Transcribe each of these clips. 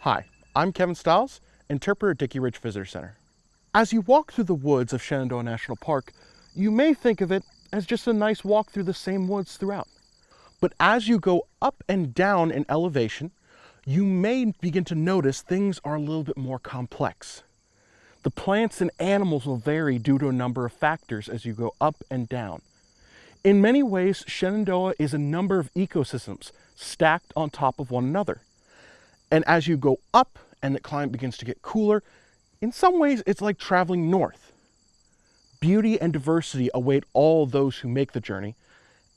Hi, I'm Kevin Stiles, interpreter at Dickey Ridge Visitor Center. As you walk through the woods of Shenandoah National Park, you may think of it as just a nice walk through the same woods throughout. But as you go up and down in elevation, you may begin to notice things are a little bit more complex. The plants and animals will vary due to a number of factors as you go up and down. In many ways, Shenandoah is a number of ecosystems stacked on top of one another. And as you go up and the climate begins to get cooler, in some ways it's like traveling north. Beauty and diversity await all those who make the journey,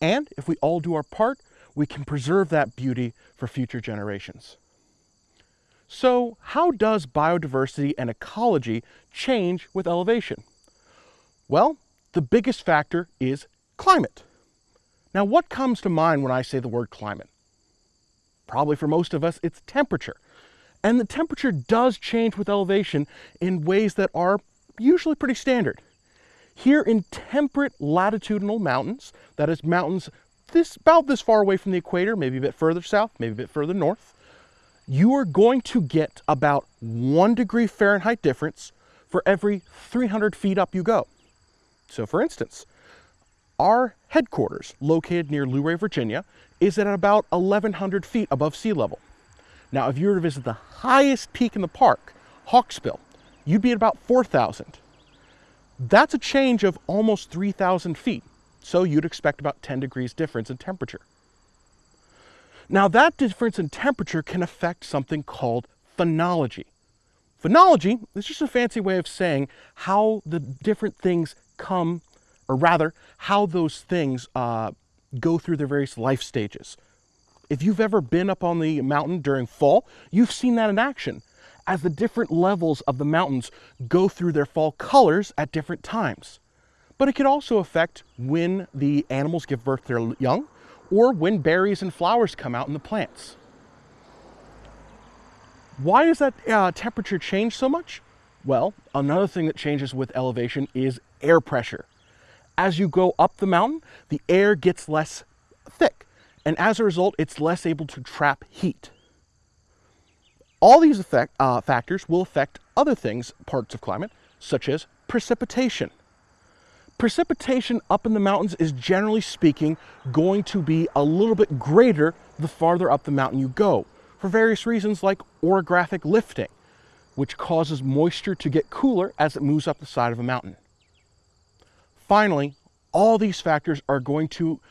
and if we all do our part, we can preserve that beauty for future generations. So how does biodiversity and ecology change with elevation? Well, the biggest factor is climate. Now, what comes to mind when I say the word climate? Probably for most of us, it's temperature. And the temperature does change with elevation in ways that are usually pretty standard. Here in temperate latitudinal mountains, that is mountains this about this far away from the equator, maybe a bit further south, maybe a bit further north, you are going to get about one degree Fahrenheit difference for every 300 feet up you go. So for instance, our headquarters, located near Luray, Virginia, is at about 1,100 feet above sea level. Now, if you were to visit the highest peak in the park, Hawksbill, you'd be at about 4,000. That's a change of almost 3,000 feet. So you'd expect about 10 degrees difference in temperature. Now that difference in temperature can affect something called phenology. Phenology is just a fancy way of saying how the different things come, or rather, how those things uh, go through their various life stages. If you've ever been up on the mountain during fall, you've seen that in action as the different levels of the mountains go through their fall colors at different times but it can also affect when the animals give birth to their young or when berries and flowers come out in the plants. Why does that uh, temperature change so much? Well, another thing that changes with elevation is air pressure. As you go up the mountain, the air gets less thick, and as a result, it's less able to trap heat. All these effect, uh, factors will affect other things, parts of climate, such as precipitation. Precipitation up in the mountains is generally speaking going to be a little bit greater the farther up the mountain you go for various reasons like orographic lifting, which causes moisture to get cooler as it moves up the side of a mountain. Finally, all these factors are going to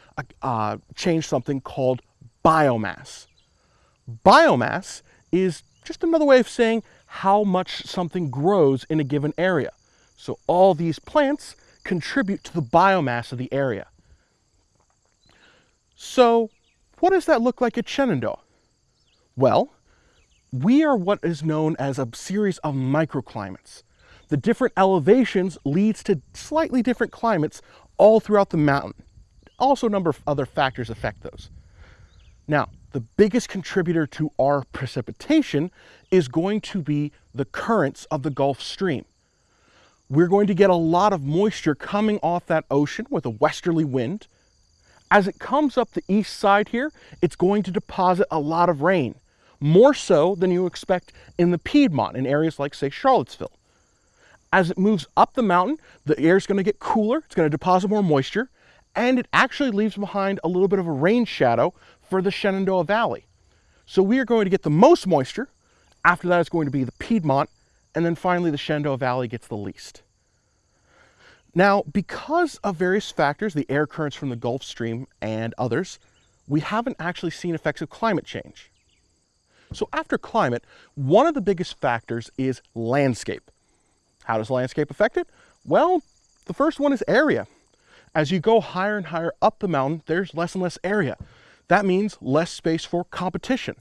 uh, change something called biomass. Biomass is just another way of saying how much something grows in a given area. So all these plants contribute to the biomass of the area. So what does that look like at Shenandoah? Well, we are what is known as a series of microclimates. The different elevations leads to slightly different climates all throughout the mountain. Also a number of other factors affect those. Now, the biggest contributor to our precipitation is going to be the currents of the Gulf Stream we're going to get a lot of moisture coming off that ocean with a westerly wind. As it comes up the east side here, it's going to deposit a lot of rain, more so than you expect in the Piedmont in areas like, say, Charlottesville. As it moves up the mountain, the air is going to get cooler, it's going to deposit more moisture, and it actually leaves behind a little bit of a rain shadow for the Shenandoah Valley. So we are going to get the most moisture. After that is going to be the Piedmont and then finally the Shenandoah Valley gets the least. Now, because of various factors, the air currents from the Gulf Stream and others, we haven't actually seen effects of climate change. So after climate, one of the biggest factors is landscape. How does landscape affect it? Well, the first one is area. As you go higher and higher up the mountain, there's less and less area. That means less space for competition,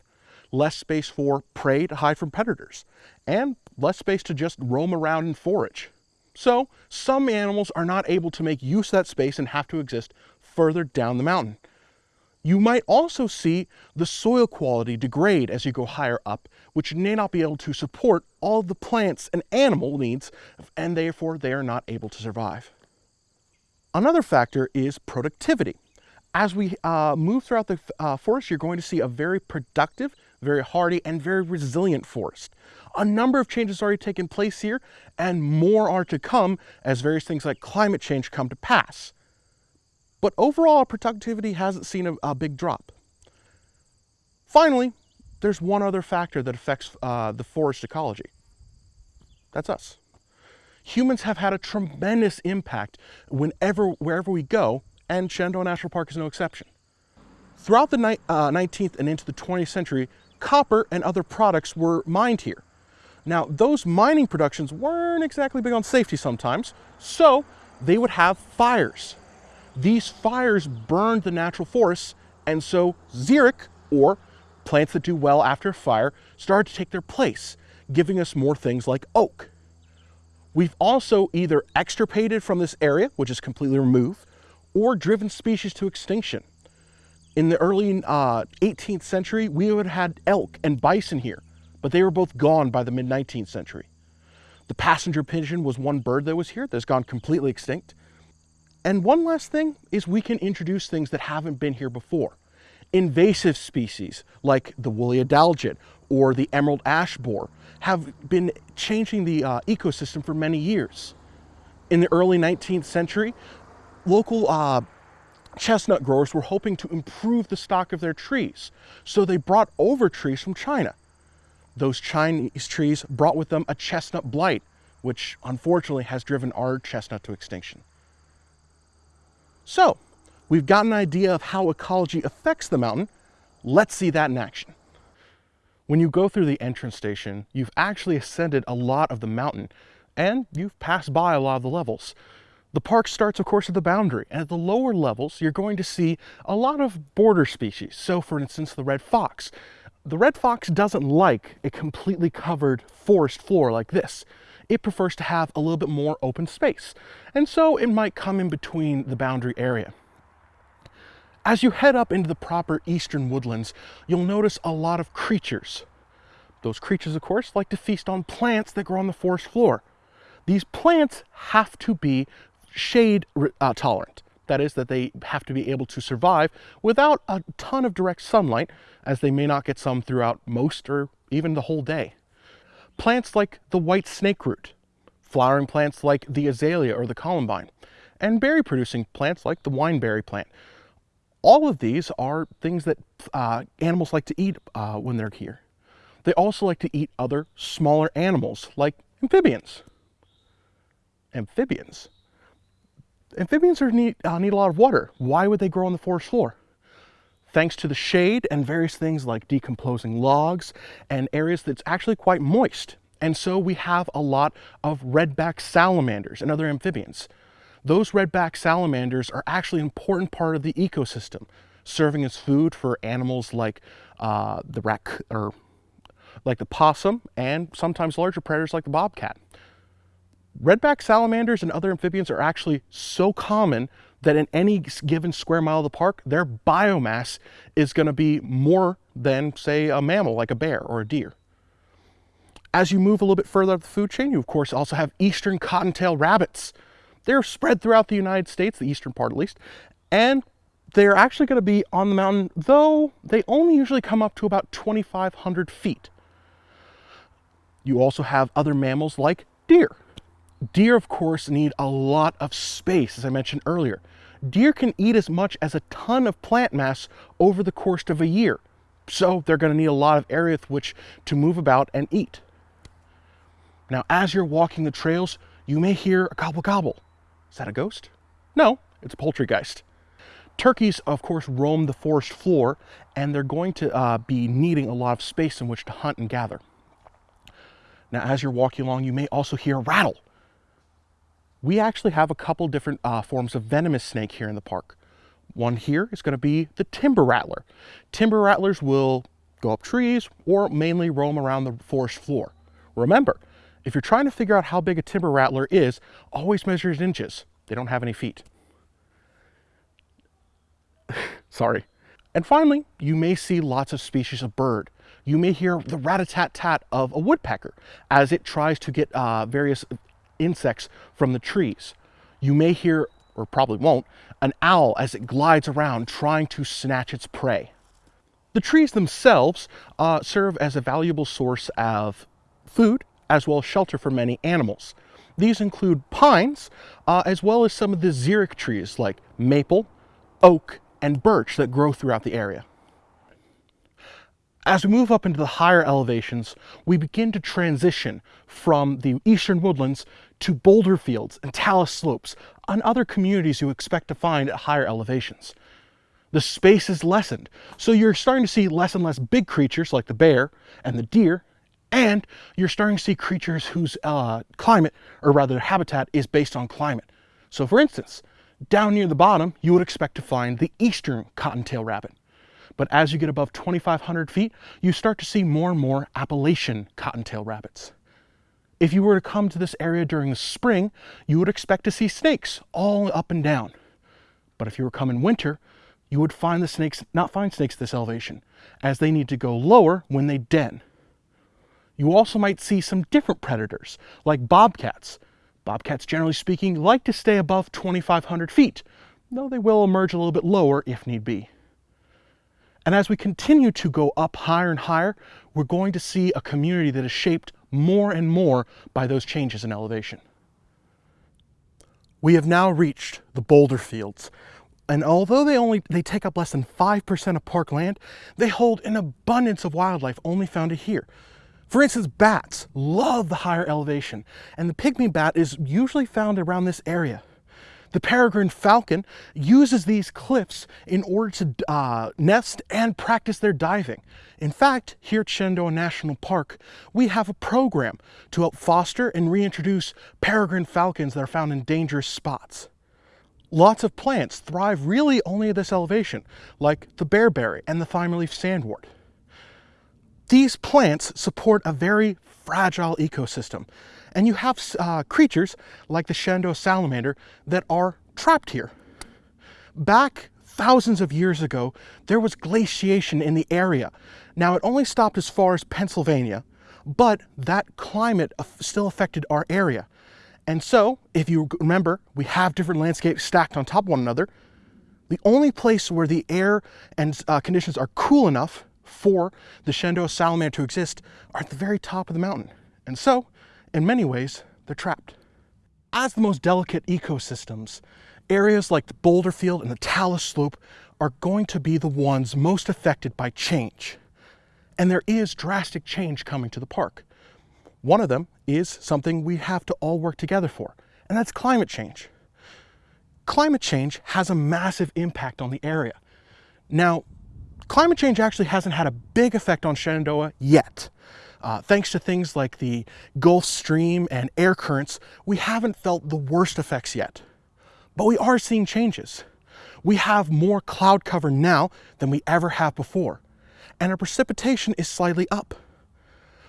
less space for prey to hide from predators, and less space to just roam around and forage. So some animals are not able to make use of that space and have to exist further down the mountain. You might also see the soil quality degrade as you go higher up, which may not be able to support all the plants and animal needs, and therefore they are not able to survive. Another factor is productivity. As we uh, move throughout the uh, forest, you're going to see a very productive, very hardy, and very resilient forest. A number of changes already taken place here, and more are to come as various things like climate change come to pass. But overall, productivity hasn't seen a, a big drop. Finally, there's one other factor that affects uh, the forest ecology. That's us. Humans have had a tremendous impact whenever, wherever we go, and Shenandoah National Park is no exception. Throughout the ni uh, 19th and into the 20th century, copper and other products were mined here. Now, those mining productions weren't exactly big on safety sometimes, so they would have fires. These fires burned the natural forests, and so xeric, or plants that do well after a fire, started to take their place, giving us more things like oak. We've also either extirpated from this area, which is completely removed, or driven species to extinction. In the early uh, 18th century, we would have had elk and bison here, but they were both gone by the mid 19th century. The passenger pigeon was one bird that was here that's gone completely extinct. And one last thing is we can introduce things that haven't been here before. Invasive species like the woolly adelgid or the emerald ash borer have been changing the uh, ecosystem for many years. In the early 19th century, local uh, chestnut growers were hoping to improve the stock of their trees, so they brought over trees from China. Those Chinese trees brought with them a chestnut blight, which unfortunately has driven our chestnut to extinction. So, we've got an idea of how ecology affects the mountain. Let's see that in action. When you go through the entrance station, you've actually ascended a lot of the mountain and you've passed by a lot of the levels. The park starts, of course, at the boundary, and at the lower levels, you're going to see a lot of border species. So, for instance, the red fox. The red fox doesn't like a completely covered forest floor like this. It prefers to have a little bit more open space, and so it might come in between the boundary area. As you head up into the proper eastern woodlands, you'll notice a lot of creatures. Those creatures, of course, like to feast on plants that grow on the forest floor. These plants have to be shade uh, tolerant. That is, that they have to be able to survive without a ton of direct sunlight, as they may not get some throughout most or even the whole day. Plants like the white snake root, flowering plants like the azalea or the columbine, and berry producing plants like the wineberry plant all of these are things that uh, animals like to eat uh, when they're here. They also like to eat other smaller animals like amphibians. Amphibians. Amphibians are need, uh, need a lot of water. Why would they grow on the forest floor? Thanks to the shade and various things like decomposing logs and areas that's actually quite moist. And so we have a lot of redback salamanders and other amphibians those redback salamanders are actually an important part of the ecosystem, serving as food for animals like uh, the rac or like the possum and sometimes larger predators like the bobcat. Redback salamanders and other amphibians are actually so common that in any given square mile of the park, their biomass is going to be more than, say, a mammal like a bear or a deer. As you move a little bit further up the food chain, you of course also have eastern cottontail rabbits, they're spread throughout the United States, the eastern part at least, and they're actually going to be on the mountain, though they only usually come up to about 2,500 feet. You also have other mammals like deer. Deer, of course, need a lot of space, as I mentioned earlier. Deer can eat as much as a ton of plant mass over the course of a year, so they're going to need a lot of area with which to move about and eat. Now, as you're walking the trails, you may hear a gobble gobble. Is that a ghost? No, it's a poultrygeist. Turkeys, of course, roam the forest floor, and they're going to uh, be needing a lot of space in which to hunt and gather. Now, as you're walking along, you may also hear a rattle. We actually have a couple different uh, forms of venomous snake here in the park. One here is going to be the timber rattler. Timber rattlers will go up trees or mainly roam around the forest floor. Remember, if you're trying to figure out how big a timber rattler is, always measure in inches. They don't have any feet. Sorry. And finally, you may see lots of species of bird. You may hear the rat-a-tat-tat of a woodpecker as it tries to get uh, various insects from the trees. You may hear or probably won't, an owl as it glides around trying to snatch its prey. The trees themselves uh, serve as a valuable source of food as well as shelter for many animals. These include pines, uh, as well as some of the xeric trees like maple, oak, and birch that grow throughout the area. As we move up into the higher elevations, we begin to transition from the eastern woodlands to boulder fields and talus slopes and other communities you expect to find at higher elevations. The space is lessened, so you're starting to see less and less big creatures like the bear and the deer, and you're starting to see creatures whose uh, climate, or rather habitat, is based on climate. So for instance, down near the bottom, you would expect to find the eastern cottontail rabbit. But as you get above 2,500 feet, you start to see more and more Appalachian cottontail rabbits. If you were to come to this area during the spring, you would expect to see snakes all up and down. But if you were coming in winter, you would find the snakes, not find snakes at this elevation, as they need to go lower when they den. You also might see some different predators, like bobcats. Bobcats, generally speaking, like to stay above 2,500 feet, though they will emerge a little bit lower if need be. And as we continue to go up higher and higher, we're going to see a community that is shaped more and more by those changes in elevation. We have now reached the boulder fields. And although they only they take up less than 5% of park land, they hold an abundance of wildlife only found here. For instance, bats love the higher elevation, and the pygmy bat is usually found around this area. The peregrine falcon uses these cliffs in order to uh, nest and practice their diving. In fact, here at Shenandoah National Park, we have a program to help foster and reintroduce peregrine falcons that are found in dangerous spots. Lots of plants thrive really only at this elevation, like the bearberry and the thymeleaf sandwort. These plants support a very fragile ecosystem, and you have uh, creatures like the Shenandoah salamander that are trapped here. Back thousands of years ago, there was glaciation in the area. Now, it only stopped as far as Pennsylvania, but that climate still affected our area. And so, if you remember, we have different landscapes stacked on top of one another. The only place where the air and uh, conditions are cool enough for the Shenandoah salamander to exist are at the very top of the mountain. And so, in many ways, they're trapped. As the most delicate ecosystems, areas like the boulder field and the talus slope are going to be the ones most affected by change. And there is drastic change coming to the park. One of them is something we have to all work together for, and that's climate change. Climate change has a massive impact on the area. Now, climate change actually hasn't had a big effect on Shenandoah yet. Uh, thanks to things like the Gulf Stream and air currents, we haven't felt the worst effects yet. But we are seeing changes. We have more cloud cover now than we ever have before, and our precipitation is slightly up.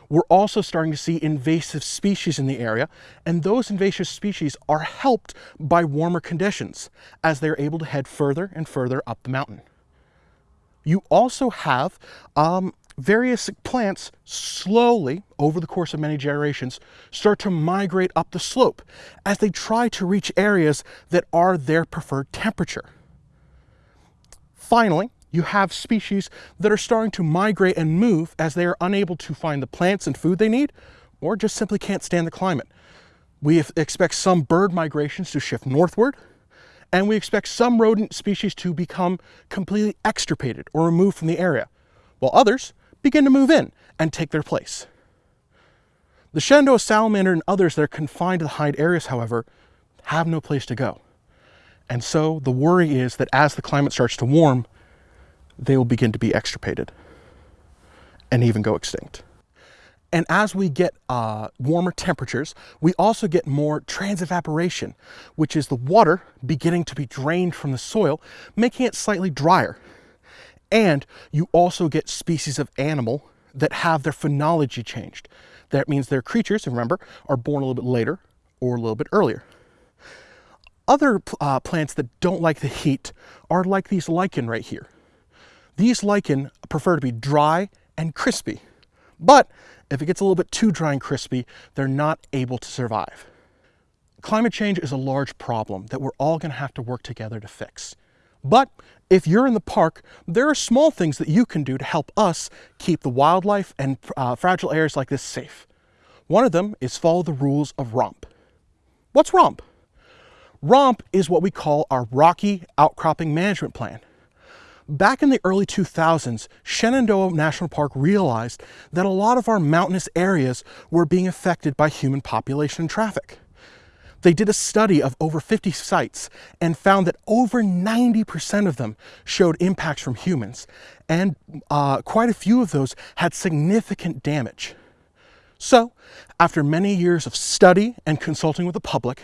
We're also starting to see invasive species in the area, and those invasive species are helped by warmer conditions as they're able to head further and further up the mountain. You also have um, various plants slowly, over the course of many generations, start to migrate up the slope as they try to reach areas that are their preferred temperature. Finally, you have species that are starting to migrate and move as they are unable to find the plants and food they need or just simply can't stand the climate. We expect some bird migrations to shift northward, and we expect some rodent species to become completely extirpated or removed from the area, while others begin to move in and take their place. The Shenandoah salamander and others that are confined to the hide areas, however, have no place to go. And so the worry is that as the climate starts to warm, they will begin to be extirpated and even go extinct. And as we get uh, warmer temperatures, we also get more transevaporation, which is the water beginning to be drained from the soil, making it slightly drier. And you also get species of animal that have their phenology changed. That means their creatures, remember, are born a little bit later or a little bit earlier. Other uh, plants that don't like the heat are like these lichen right here. These lichen prefer to be dry and crispy, but if it gets a little bit too dry and crispy, they're not able to survive. climate change is a large problem that we're all going to have to work together to fix. But if you're in the park, there are small things that you can do to help us keep the wildlife and uh, fragile areas like this safe. One of them is follow the rules of ROMP. What's ROMP? ROMP is what we call our Rocky Outcropping Management Plan. Back in the early 2000s, Shenandoah National Park realized that a lot of our mountainous areas were being affected by human population and traffic. They did a study of over 50 sites and found that over 90% of them showed impacts from humans, and uh, quite a few of those had significant damage. So, after many years of study and consulting with the public,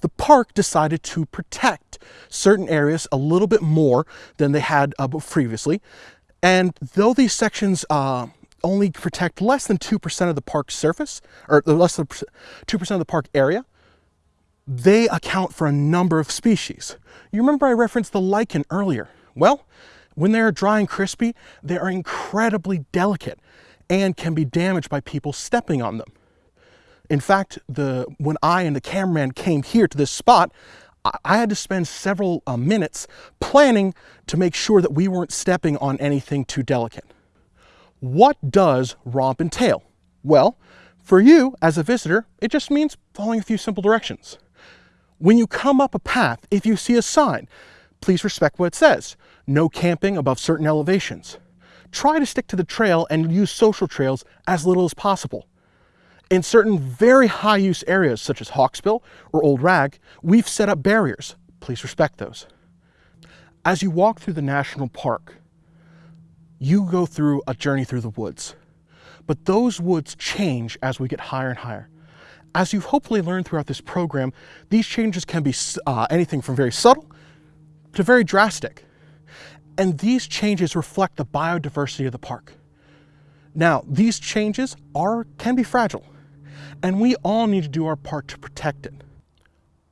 the park decided to protect certain areas a little bit more than they had uh, previously. And though these sections uh, only protect less than 2% of the park's surface, or less than 2% of the park area, they account for a number of species. You remember I referenced the lichen earlier. Well, when they're dry and crispy, they are incredibly delicate and can be damaged by people stepping on them. In fact, the, when I and the cameraman came here to this spot, I had to spend several uh, minutes planning to make sure that we weren't stepping on anything too delicate. What does romp entail? Well, for you as a visitor, it just means following a few simple directions. When you come up a path, if you see a sign, please respect what it says. No camping above certain elevations try to stick to the trail and use social trails as little as possible. In certain very high use areas such as Hawksbill or Old Rag, we've set up barriers. Please respect those. As you walk through the national park, you go through a journey through the woods. But those woods change as we get higher and higher. As you've hopefully learned throughout this program, these changes can be uh, anything from very subtle to very drastic. And these changes reflect the biodiversity of the park. Now, these changes are can be fragile, and we all need to do our part to protect it.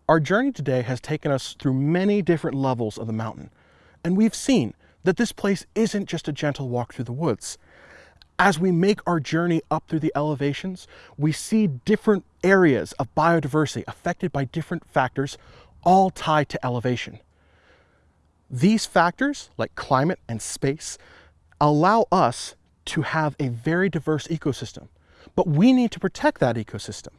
Our journey today has taken us through many different levels of the mountain, and we've seen that this place isn't just a gentle walk through the woods. As we make our journey up through the elevations, we see different areas of biodiversity affected by different factors, all tied to elevation. These factors, like climate and space, allow us to have a very diverse ecosystem. But we need to protect that ecosystem,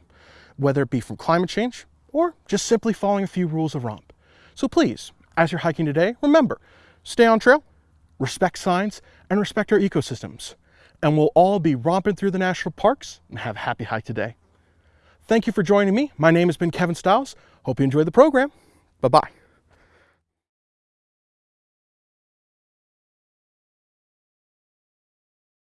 whether it be from climate change or just simply following a few rules of romp. So please, as you're hiking today, remember, stay on trail, respect signs, and respect our ecosystems. And we'll all be romping through the national parks and have a happy hike today. Thank you for joining me. My name has been Kevin Stiles. Hope you enjoyed the program. Bye-bye.